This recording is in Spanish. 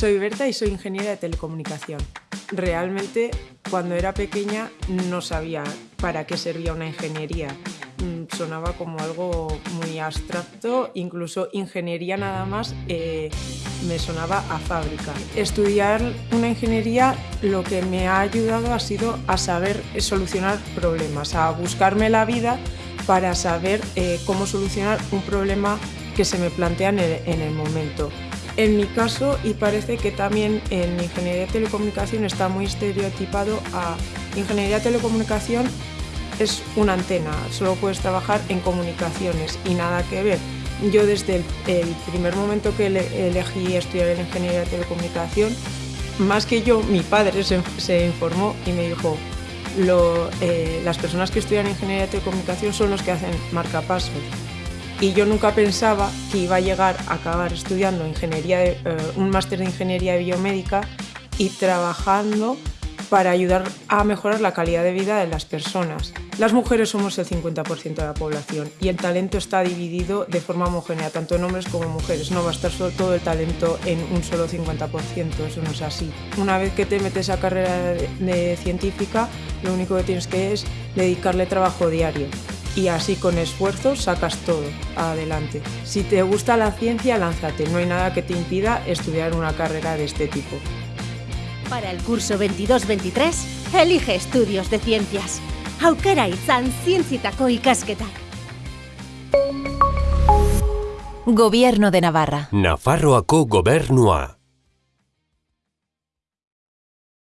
Soy Berta y soy ingeniera de telecomunicación. Realmente, cuando era pequeña, no sabía para qué servía una ingeniería. Mm, sonaba como algo muy abstracto, incluso ingeniería nada más eh, me sonaba a fábrica. Estudiar una ingeniería lo que me ha ayudado ha sido a saber solucionar problemas, a buscarme la vida para saber eh, cómo solucionar un problema que se me plantea en el momento. En mi caso, y parece que también en ingeniería de telecomunicación está muy estereotipado a ingeniería de telecomunicación es una antena, solo puedes trabajar en comunicaciones y nada que ver. Yo desde el, primer momento que elegí estudiar en ingeniería de telecomunicación, más que yo, mi padre se, informó y me dijo, eh, las personas que estudian ingeniería de telecomunicación son los que hacen marcapasos y yo nunca pensaba que iba a llegar a acabar estudiando ingeniería eh, un máster de ingeniería biomédica y trabajando para ayudar a mejorar la calidad de vida de las personas. Las mujeres somos el 50% de la población y el talento está dividido de forma homogénea, tanto en hombres como en mujeres. No va a estar solo todo el talento en un solo 50%, eso no es así. Una vez que te metes a carrera de científica, lo único que tienes que es dedicarle trabajo diario y así con esfuerzo sacas todo adelante. Si te gusta la ciencia, lánzate, no hay nada que te impida estudiar una carrera de este tipo. Para el curso 22-23, elige estudios de ciencias. Aukera izan zientzitako ikasketak. Gobierno de Navarra. Nafarroako gobernua.